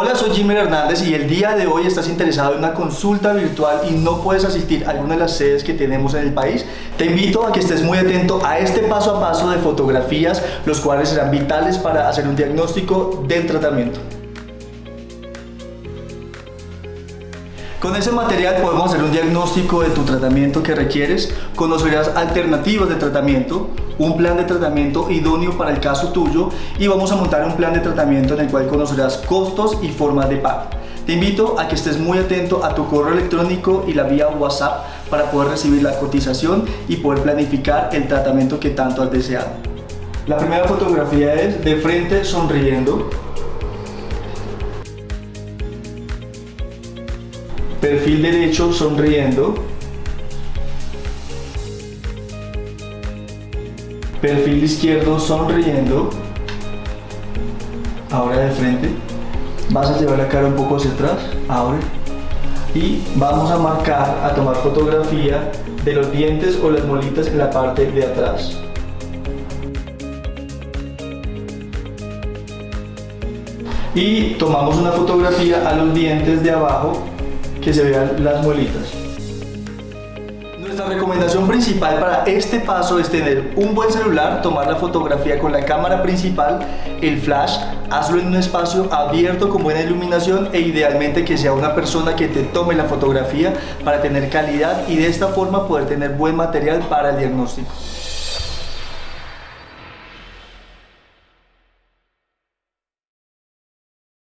Hola, soy Jimmy Hernández y el día de hoy estás interesado en una consulta virtual y no puedes asistir a alguna de las sedes que tenemos en el país. Te invito a que estés muy atento a este paso a paso de fotografías, los cuales serán vitales para hacer un diagnóstico del tratamiento. Con ese material podemos hacer un diagnóstico de tu tratamiento que requieres, conocerás alternativas de tratamiento, un plan de tratamiento idóneo para el caso tuyo y vamos a montar un plan de tratamiento en el cual conocerás costos y formas de pago. Te invito a que estés muy atento a tu correo electrónico y la vía WhatsApp para poder recibir la cotización y poder planificar el tratamiento que tanto has deseado. La primera fotografía es de frente sonriendo, perfil derecho sonriendo, perfil izquierdo sonriendo, ahora de frente, vas a llevar la cara un poco hacia atrás, ahora, y vamos a marcar, a tomar fotografía de los dientes o las molitas en la parte de atrás. Y tomamos una fotografía a los dientes de abajo que se vean las muelitas. Nuestra recomendación principal para este paso es tener un buen celular, tomar la fotografía con la cámara principal, el flash, hazlo en un espacio abierto con buena iluminación e idealmente que sea una persona que te tome la fotografía para tener calidad y de esta forma poder tener buen material para el diagnóstico.